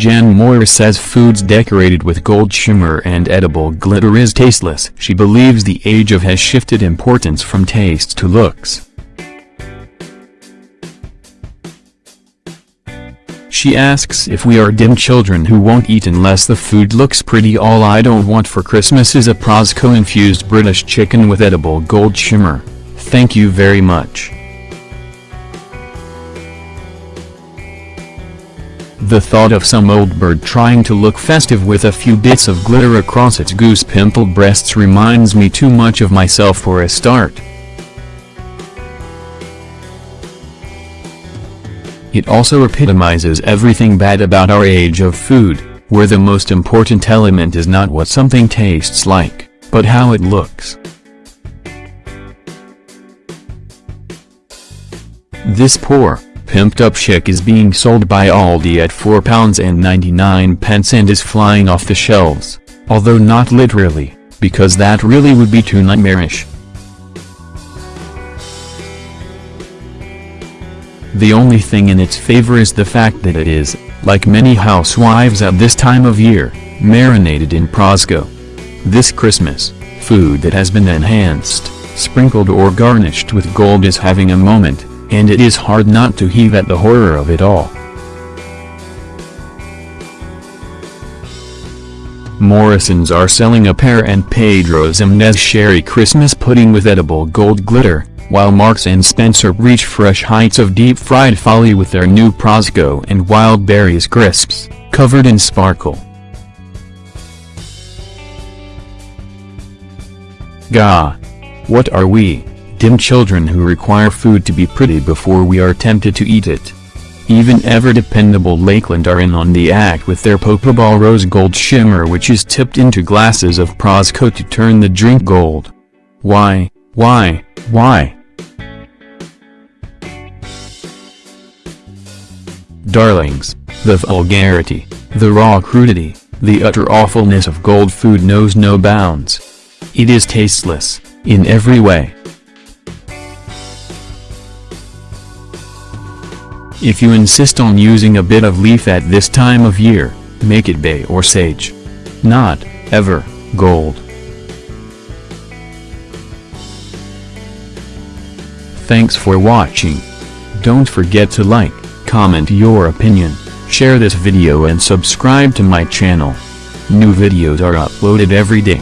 Jan Moir says foods decorated with gold shimmer and edible glitter is tasteless. She believes the age of has shifted importance from taste to looks. She asks if we are dim children who won't eat unless the food looks pretty all I don't want for Christmas is a Prosecco-infused British chicken with edible gold shimmer. Thank you very much. The thought of some old bird trying to look festive with a few bits of glitter across its goose pimple breasts reminds me too much of myself for a start. It also epitomizes everything bad about our age of food, where the most important element is not what something tastes like, but how it looks. This poor, pimped up chick is being sold by Aldi at £4.99 and is flying off the shelves, although not literally, because that really would be too nightmarish. The only thing in its favor is the fact that it is, like many housewives at this time of year, marinated in Prosecco. This Christmas, food that has been enhanced, sprinkled or garnished with gold is having a moment, and it is hard not to heave at the horror of it all. Morrisons are selling a pear and Pedro's Ximenez Sherry Christmas pudding with edible gold glitter, while Marks & Spencer reach fresh heights of deep-fried folly with their new Prosecco and Wild Berries crisps, covered in sparkle. Gah! What are we, dim children who require food to be pretty before we are tempted to eat it? Even ever-dependable Lakeland are in on the act with their Popaball Rose Gold Shimmer which is tipped into glasses of Prosecco to turn the drink gold. Why, why, why? Darlings, the vulgarity, the raw crudity, the utter awfulness of gold food knows no bounds. It is tasteless, in every way. If you insist on using a bit of leaf at this time of year, make it bay or sage. Not, ever, gold. Thanks for watching. Don't forget to like, comment your opinion, share this video and subscribe to my channel. New videos are uploaded every day.